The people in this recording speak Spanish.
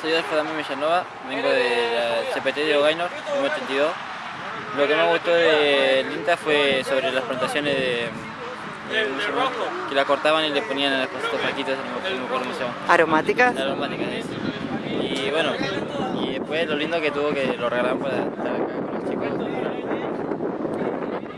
soy Alfa Damián Villanova, vengo de la CPT de Ogainor, número 82. Lo que más gustó del INTA fue sobre las plantaciones de, que la cortaban y le ponían a las cositas flaquitas, no me acuerdo se ¿Aromáticas? Aromáticas. Y bueno, y después lo lindo que tuvo que lo regalaron para estar acá.